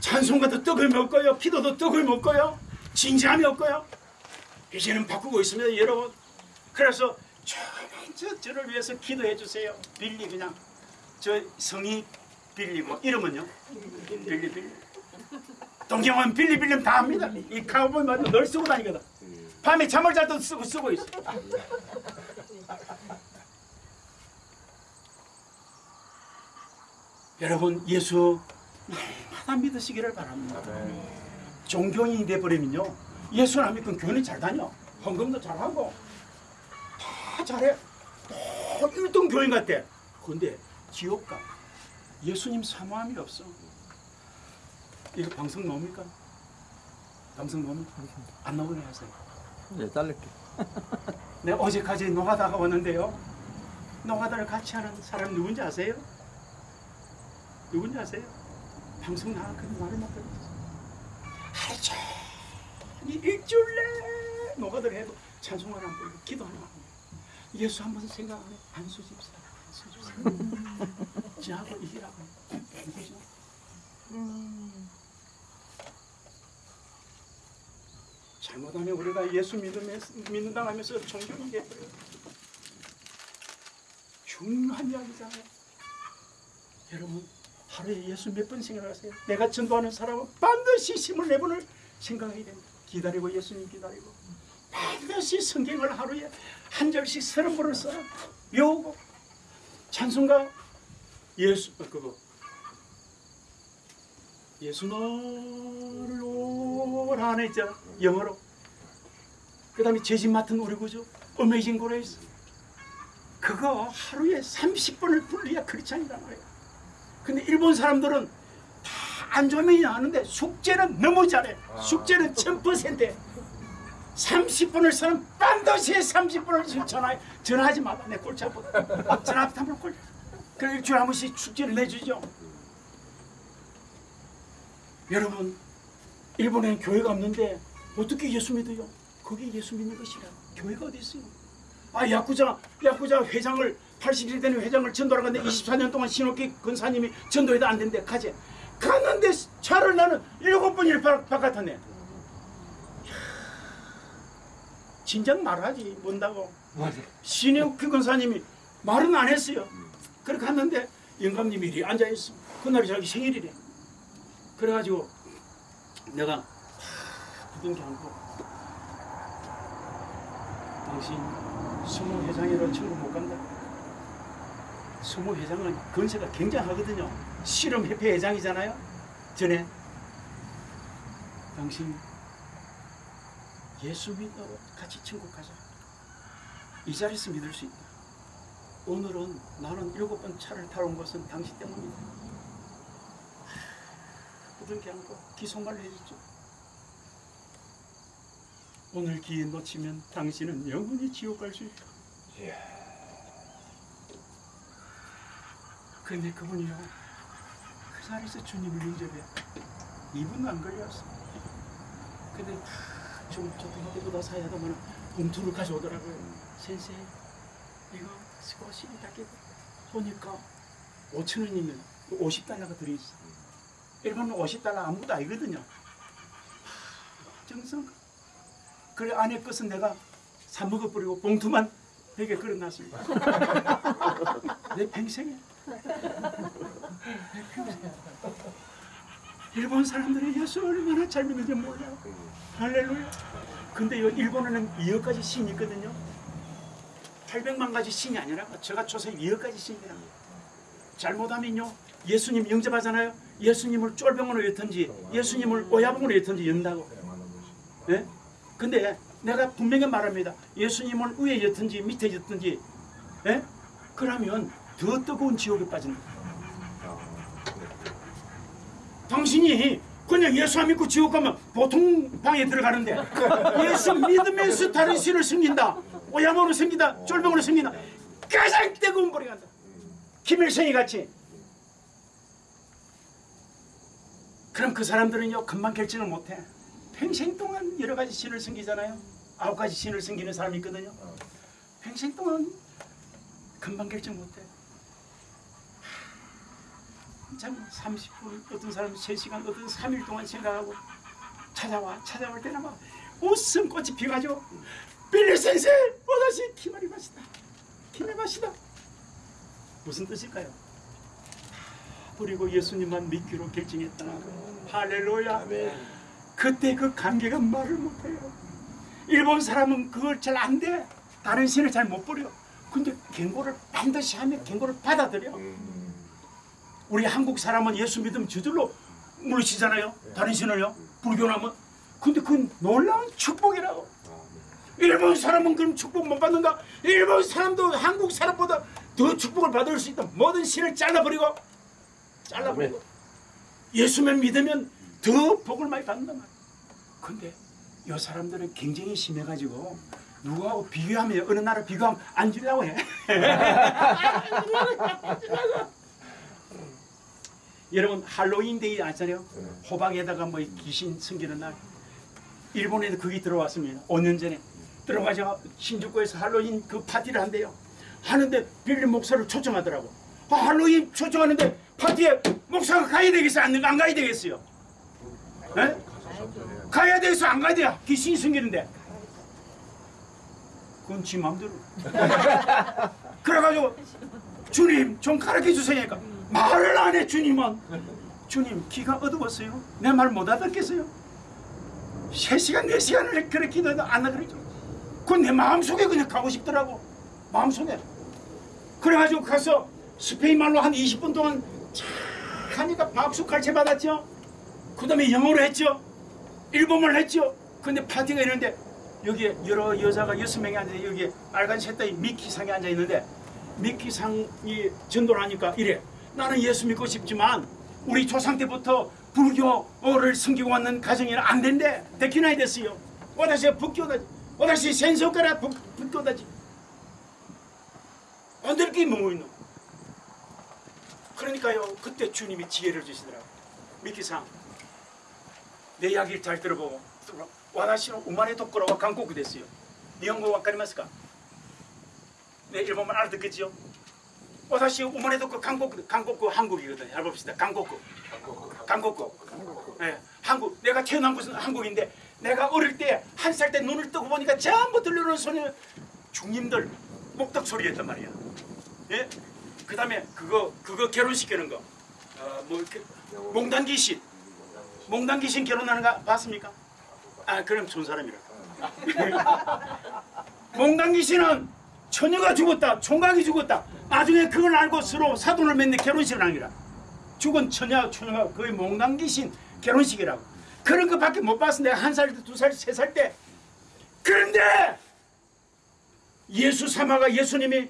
찬송가도 떡을 먹고요. 기도도 떡을 먹고요. 진지함이 없고요. 이제는 바꾸고 있습니다, 여러분. 그래서 저는 저, 저를 위해서 기도해 주세요. 빌리 그냥 저 성이 빌리고 이름은요? 빌리 빌리. 동경은 빌리 빌리면 다 합니다. 이 카우보이 말도 늘 쓰고 다니거든. 밤에 잠을 잘때 쓰고 쓰고 있어. 여러분 예수 날마다 믿으시기를 바랍니다. 종교인이 돼버리면요 예수 안 믿고 교회는 잘 다녀 헌금도 잘하고 다 잘해 다 1등 교인 같아 근데 지옥 가 예수님 사모함이 없어 이거 방송 나옵니까? 방송 나옵니까? 안 나오게 하세요 예, 자를게. 내가 어제까지 노가다가 왔는데요 노가다를 같이 하는 사람 누군지 아세요? 누군지 아세요? 방송 나가거든 말을 못 들었어 하루 종일 일주일 내 노가다를 해도 찬송을 안 부르고 기도 안 하고 예수 한 번 생각 안 해. 안수 집사 안수 집사 (laughs) 지하고 이기라고. 누구죠? 잘못하면 우리가 예수 믿으면서, 믿는다 하면서 종교인 돼버려요 중요한 이야기잖아요. 여러분 하루에 예수 몇 번 생각하세요? 내가 전도하는 사람은 반드시 24번을 생각해야 됩니다. 기다리고 예수님 기다리고. 반드시 성경을 하루에 한 절씩 서른 번을 써. 외우고. 찬송가 예수 어, 그거. 예수 너를 오라 했잖아 영어로. 그 다음에 죄짐 맡은 우리 구주. Amazing Grace 그거 하루에 30번을 불러야 크리스찬이란 말이야. 근데 일본 사람들은 다 안 좋으면 아는데 숙제는 너무 잘해. 숙제는 1000% 30분을 쓰는 반드시 30분을 전화 전화하지 마라 내 골치 아프다 전화 한번 골 그래 일주일에 한 번씩 숙제를 내주죠. 여러분 일본에는 교회가 없는데 어떻게 예수 믿어요? 거기 예수 믿는 것이라. 교회가 어디 있어요? 아 야쿠자 야쿠자 회장을 81대 되는 회장을 전도하러 갔는데 24년 동안 신옥기 근사님이 전도해도 안 된대. 가재. 갔는데 차를 나는 일곱 번을 바, 바깥았네. 진작 말하지. 뭔다고? 신옥기 근사님이 말은 안 했어요 그렇게 갔는데 영감님이 이리 앉아있어 그날이 자기 생일이래 그래가지고 내가 부둥켜 안고 당신 수모 회장이라 친구 못 간다. 수모 회장은 건세가 굉장하거든요. 실험협회 회장이잖아요. 전에 당신 예수 믿어 같이 천국 가자. 이 자리에서 믿을 수 있다. 오늘은 나는 일곱 번 차를 타러 온 것은 당신 때문이다. 부둥켜 안고 기속말로 해줬죠. 오늘 기회 놓치면 당신은 영원히 지옥 갈 수 있다. 근데 그분이요 그 자리에서 주님을 영접해 이분도 안 걸렸어. 근데 좀 조금 때보다 사야다만 봉투를 가져오더라고요. 센세 이거 스쿼시 닦이고 보니까 5천 원이면 50달러가 들어있어. 일본은 50달러 아무것도 아니거든요. 정성. 그래 안에 것은 내가 사 먹어버리고 봉투만 베개 걸어놨습니다. 내 평생에. 내 평생. 일본 사람들이 예수 얼마나 잘 믿는지 몰라요. 할렐루야. 근데 요 일본에는 2억 가지 신이 있거든요. 800만 가지 신이 아니라 제가 조사 2억 가지 신이라. 잘못하면요. 예수님 영접하잖아요. 예수님을 쫄병으로 였든지 예수님을 오야봉으로 였든지 연다고. 예? 근데 내가 분명히 말합니다. 예수님을 위에 였든지 밑에 였든지 예? 그러면 더 뜨거운 지옥에 빠진다. 당신이 그냥 예수 안 믿고 지옥 가면 보통 방에 들어가는데 예수 믿으면서 다른 신을 섬긴다. 오야모로 섬긴다. 쫄병으로 섬긴다. 가장 뜨거운 불이 간다. 김일성이 같이. 그럼 그 사람들은요 금방 결정을 못해. 평생 동안 여러 가지 신을 섬기잖아요. 아홉 가지 신을 섬기는 사람이 있거든요. 평생 동안 금방 결정 못해. 참 30분 어떤 사람은 3시간 어떤 3일 동안 생각하고 찾아와 찾아올 때는 막 웃음 꽃이 피가지고 빌리 선생 어다시 기말이 맛이다 기말 맛이다 무슨 뜻일까요? 그리고 예수님만 믿기로 결정했다 할렐루야 아멘. 그때 그 관계가 말을 못해요. 일본 사람은 그걸 잘 안 돼. 다른 신을 잘 못 버려. 근데 경고를 반드시 하면 경고를 받아들여. 우리 한국 사람은 예수 믿으면 저절로 물으시잖아요. 다른 신을요. 불교나면. 근데 그건 놀라운 축복이라고. 일본 사람은 그럼 축복 못 받는가? 일본 사람도 한국 사람보다 더 축복을 받을 수 있다. 모든 신을 잘라버리고 잘라버리고 예수만 믿으면 더 복을 많이 받는단 말이야. 근데 이 사람들은 경쟁이 심해가지고 누구하고 비교하면 어느 나라 비교하면 안 주려고 해. (laughs) 여러분 할로윈 데이 아시잖아요? 호박에다가 뭐 귀신 숨기는 날. 일본에도 그게 들어왔습니다. 5년 전에 들어가서 신주쿠에서 할로윈 그 파티를 한대요. 하는데 빌리 목사를 초청하더라고. 아, 할로윈 초청하는데 파티에 목사가 가야 되겠어? 안, 안 가야 되겠어요? 에? 가야 돼서 안 가야 돼요. 귀신이 숨기는데. 그건 지 마음대로. (laughs) 그래가지고 주님 좀 가르쳐 주세요. 그러니까 말을 안 해 주님은. 주님 귀가 어두웠어요. 내 말 못 알아듣겠어요. 세 시간 네 시간을 그렇게 기도해도 안 알아듣죠. 그건 내 마음속에 그냥 가고 싶더라고. 마음속에. 그래가지고 가서 스페인 말로 한 20분 동안 참 하니까 박수 갈채 받았죠. 그 다음에 영어로 했죠. 일본어를 했죠. 근데 파티가 있는데 여기에 여러 여자가 여섯 명이 앉아 여기에 빨간 셋다이 미키상에 앉아 있는데 미키상이 전도를 하니까 이래 나는 예수 믿고 싶지만 우리 조상 때부터 불교를 섬기고 왔는 가정이는 안 된대 데키나이 됐어요 오다시仏教다 있노 그러니까요 그때 주님이 지혜를 주시더라고 미키상 내 이야기를 잘 들어보고 와다시는 우마네 도코로와 한국이 됐어요. 일본어 와카리마스까? 네 일본말 알아듣겠지요? 와다시 우마네 도코 한국 한국 한국이거든요. 잘 봅시다. 한국 한국 네, 한국 내가 태어난 곳은 한국인데 내가 어릴 때 한 살 때 눈을 뜨고 보니까 전부 들려오는 소리 중님들 목덕 소리였단 말이야. 예? 그 다음에 그거 그거 결혼시키는 거. 어 뭐 이렇게 몽단 귀신. 몽단 귀신 결혼하는 거 봤습니까? 아 그럼 좋은 사람이라. (laughs) 몽단 귀신은 처녀가 죽었다, 총각이 죽었다. 나중에 그걸 알고 서로 사돈을 맺는 결혼식을 하기라. 죽은 처녀, 처녀가 거의 몽단 귀신 결혼식이라고. 그런 것밖에 못 봤어. 내가 한 살, 두 살, 세 살 때. 그런데 예수 사마가 예수님이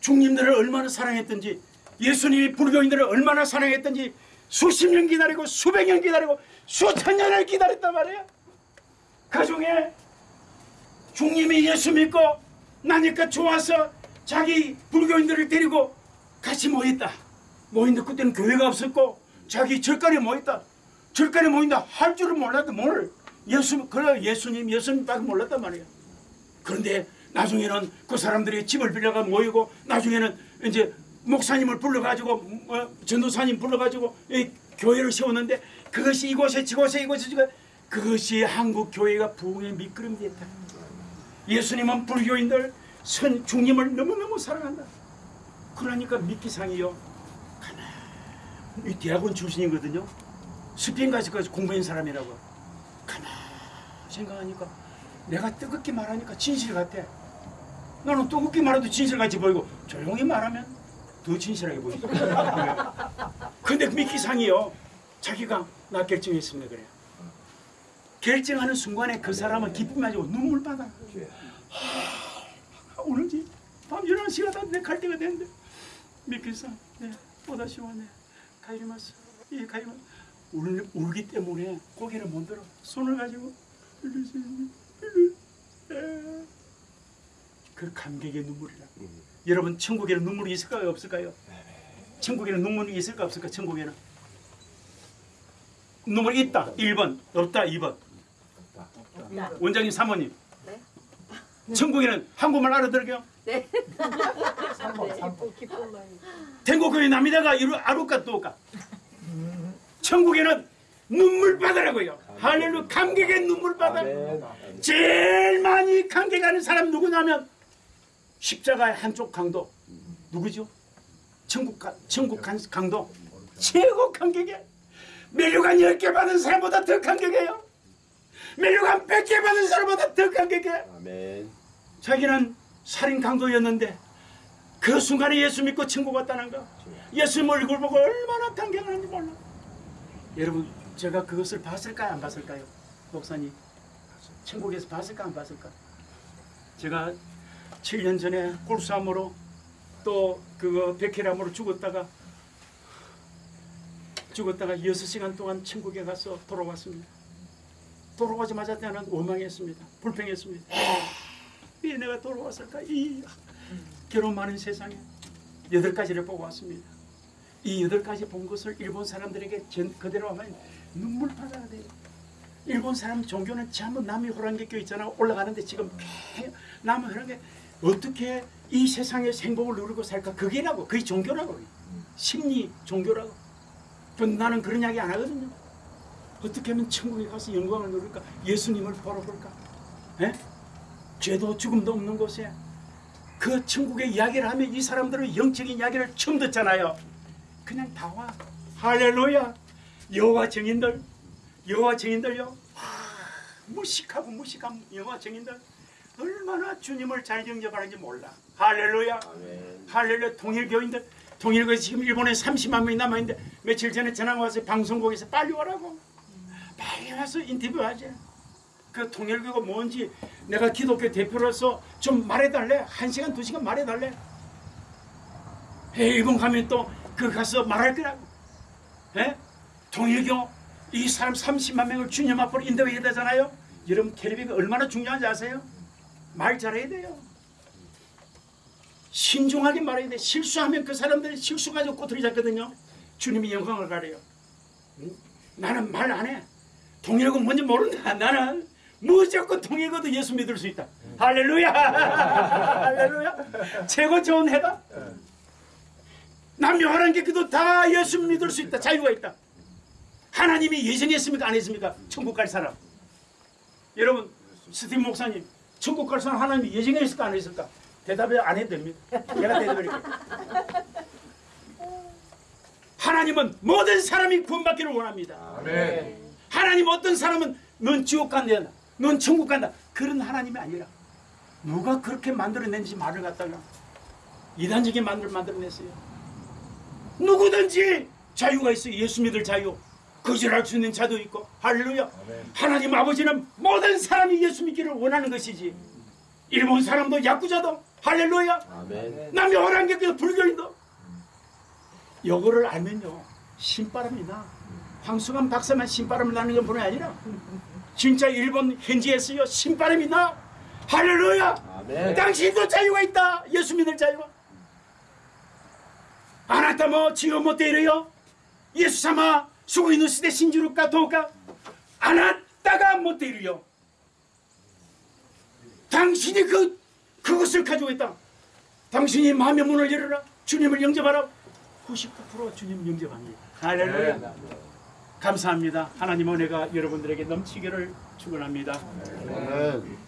중님들을 얼마나 사랑했던지 예수님이 불교인들을 얼마나 사랑했던지 수십 년 기다리고 수백 년 기다리고 수천 년을 기다렸단 말이에요. 그 중에 중님이 예수 믿고 나니까 좋아서 자기 불교인들을 데리고 같이 모였다. 모인데 그때는 교회가 없었고 자기 절간에 모였다. 절간에 모인다 할 줄은 몰랐다. 뭘 예수 그래 예수님 예수님밖에 몰랐단 말이에요. 그런데 나중에는 그 사람들이 집을 빌려가 모이고 나중에는 이제 목사님을 불러가지고 어, 전도사님 불러가지고 이 교회를 세웠는데 그것이 이곳에 저곳에 이곳에 저곳에 그것이 한국 교회가 부흥의 미끄럼이 됐다. 예수님은 불교인들 선 중님을 너무너무 사랑한다. 그러니까 미끼상이요. 가만히 이 대학원 출신이거든요. 스페인 가서까지 공부한 사람이라고. 가만히 생각하니까 내가 뜨겁게 말하니까 진실 같아. 너는 뜨겁게 말해도 진실같이 보이고 조용히 말하면 더 진실하게 보이죠. (laughs) 근데 미끼상이요. 자기가 나 결정했습니다 그래요. 결정하는 순간에 그 사람은 기쁨이 아니고 눈물 받아. 하, 오는지 밤 11시가 다내갈 때가 됐는데 미끼상 네, 또다시 왔네. 가이리마스 예 가이리마스 울, 울기 때문에 고개를 못 들어 손을 가지고 에. 그 감격의 눈물이라. 여러분 천국에는 눈물이 있을까요? 없을까요? 천국에는 눈물이 있을까? 없을까? 천국에는. 눈물이 있다. 1번. 없다. 2번. 원장님 사모님. 천국에는 한국말 알아들어요? 네.天国의 남이다가 이루 아루까 또까 천국에는 눈물 바다라고요. 할렐루야. 감격의 눈물 아멘. 제일 많이 감격하는 사람 누구냐면 십자가의 한쪽 강도. 누구죠? 천국 가, 천국 간- 강도. 최고 감격해 멜류관 10개 받은 사람보다 더 감격해요. 멜류관 100개 받은 사람보다 더 감격해 아멘. 자기는 살인 강도였는데 그 순간에 예수 믿고 천국 갔다는 거. 예수님 얼굴 보고 얼마나 감격하는지 몰라 여러분 제가 그것을 봤을까요? 안 봤을까요? 목사님 천국에서 봤을까? 안 봤을까? 제가 7년 전에 골수암으로 또 그거 백혈암으로 죽었다가 죽었다가 6시간 동안 천국에 가서 돌아왔습니다. 돌아가자마자 나는 원망했습니다. 불평했습니다. 왜 내가 돌아왔을까? 이 결혼 많은 세상에 여덟 가지를 보고 왔습니다. 이 여덟 가지 본 것을 일본 사람들에게 전, 그대로 하면 눈물 받아야 돼요. 일본 사람 종교는 전부 남이 호랑개교 있잖아 올라가는데 지금 개- 남이 호랑개 어떻게 이 세상의 행복을 누리고 살까 그게라고 그게 종교라고 심리 종교라고 그 나는 그런 이야기 안 하거든요. 어떻게 하면 천국에 가서 영광을 누릴까 예수님을 보러 볼까 예? 죄도 죽음도 없는 곳에 그 천국의 이야기를 하면 이 사람들은 영적인 이야기를 처음 듣잖아요. 그냥 다 와. 할렐루야. 여호와 증인들, 여호와 증인들요. 아, 무식하고 무식한 여호와 증인들 얼마나 주님을 잘 영접하는지 몰라. 할렐루야. 아멘. 할렐루야 통일교인들 통일교에 지금 일본에 30만 명이 남아있는데 며칠 전에 전화가 와서 방송국에서 빨리 오라고 빨리 와서 인터뷰하지 그 통일교가 뭔지 내가 기독교 대표로서 좀 말해달래 한 시간 두 시간 말해달래 에, 일본 가면 또 그 가서 말할 거라고 에? 통일교 이 사람 30만 명을 주님 앞으로 인도해야 되잖아요 여러분 텔레비가 얼마나 중요한지 아세요? 말 잘해야 돼요 신중하게 말해야 돼. 실수하면 그 사람들이 실수 가지고 꼬투리 잡거든요. 주님이 영광을 가려요. 응? 나는 말 안 해. 통일고 뭔지 모른다. (laughs) 나는 무조건 통일고도 예수 믿을 수 있다. 할렐루야. (laughs) 할렐루야. 최고 좋은 해다. 남녀하는 게 그도 다 예수 믿을 수 있다. 자유가 있다. 하나님이 예정했습니까? 안 했습니까? 천국 갈 사람. 여러분, 스티브 목사님, 천국 갈 사람 하나님이 예정했을까? 안 했을까? 대답을 안 해도 됩니다. 내가 대답할게요. 하나님은 모든 사람이 구원받기를 원합니다. 아멘. 하나님 어떤 사람은 넌 지옥 간다, 넌 천국 간다. 그런 하나님이 아니라 누가 그렇게 만들어낸지 말을 갖다가 이단적인 만들 만들어냈어요. 누구든지 자유가 있어요. 예수 믿을 자유. 거절할 수 있는 자도 있고 할렐루야. 하나님 아버지는 모든 사람이 예수 믿기를 원하는 것이지. 일본 사람도 야구자도 할렐루야. 아멘. 남녀 호랑객도 불교인도 요거를 알면요 신바람이 나 황수관 박사만 신바람 나는 건 분이 아니라 진짜 일본 현지에서요 신바람이 나 할렐루야 아멘. 당신도 자유가 있다 예수 믿을 자유가 아나타 뭐 지요 못돼 이래요 예수様すごいのして信じるかどうかあなたが持っているよ 당신이 그 그것을 가지고 있다 당신이 마음의 문을 열어라 주님을 영접하라. 99% 주님 영접합니다. 할렐루야. 감사합니다. 하나님 은혜가 여러분들에게 넘치기를 축원합니다. 아멘.